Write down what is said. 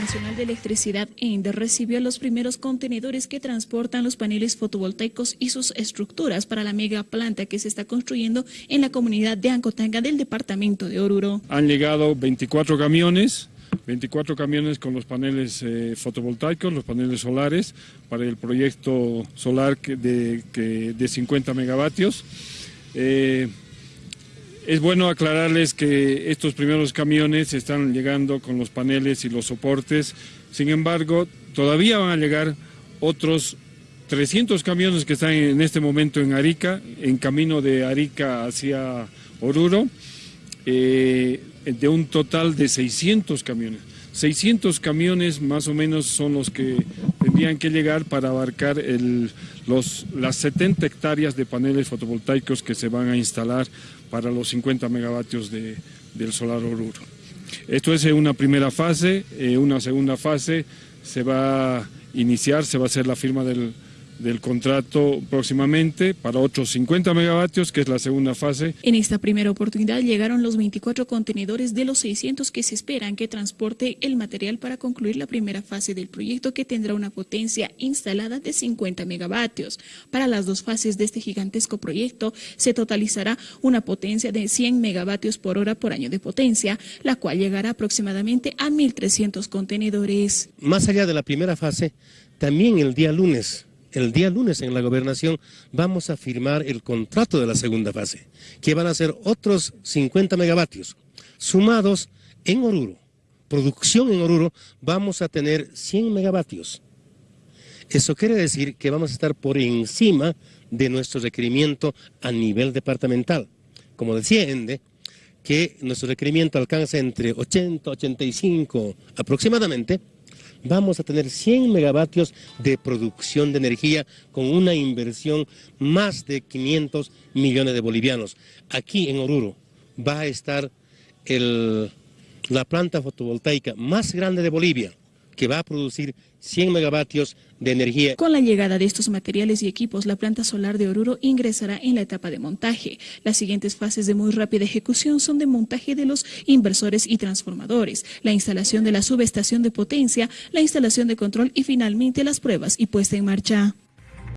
Nacional de Electricidad ENDE recibió los primeros contenedores que transportan los paneles fotovoltaicos y sus estructuras para la mega planta que se está construyendo en la comunidad de Ancotanga del departamento de Oruro. Han llegado 24 camiones, 24 camiones con los paneles eh, fotovoltaicos, los paneles solares, para el proyecto solar de, de 50 megavatios. Eh, es bueno aclararles que estos primeros camiones están llegando con los paneles y los soportes, sin embargo, todavía van a llegar otros 300 camiones que están en este momento en Arica, en camino de Arica hacia Oruro, eh, de un total de 600 camiones. 600 camiones más o menos son los que tendrían que llegar para abarcar los, las 70 hectáreas de paneles fotovoltaicos que se van a instalar para los 50 megavatios de, del solar Oruro. Esto es una primera fase, una segunda fase se va a iniciar, se va a hacer la firma del, del contrato próximamente para otros 50 megavatios, que es la segunda fase. En esta primera oportunidad llegaron los 24 contenedores de los 600 que se esperan que transporte el material para concluir la primera fase del proyecto que tendrá una potencia instalada de 50 megavatios. Para las dos fases de este gigantesco proyecto se totalizará una potencia de 100 megavatios por hora por año de potencia, la cual llegará aproximadamente a 1.300 contenedores. Más allá de la primera fase, también el día lunes el día lunes en la gobernación vamos a firmar el contrato de la segunda fase, que van a ser otros 50 megavatios, sumados en Oruro. Producción en Oruro, vamos a tener 100 megavatios. Eso quiere decir que vamos a estar por encima de nuestro requerimiento a nivel departamental. Como decía Ende, que nuestro requerimiento alcanza entre 80, 85 aproximadamente, vamos a tener 100 megavatios de producción de energía con una inversión más de 500 millones de bolivianos. Aquí en Oruro va a estar la planta fotovoltaica más grande de Bolivia, que va a producir 100 megavatios de energía. Con la llegada de estos materiales y equipos, la planta solar de Oruro ingresará en la etapa de montaje. Las siguientes fases de muy rápida ejecución son de montaje de los inversores y transformadores, la instalación de la subestación de potencia, la instalación de control y finalmente las pruebas y puesta en marcha.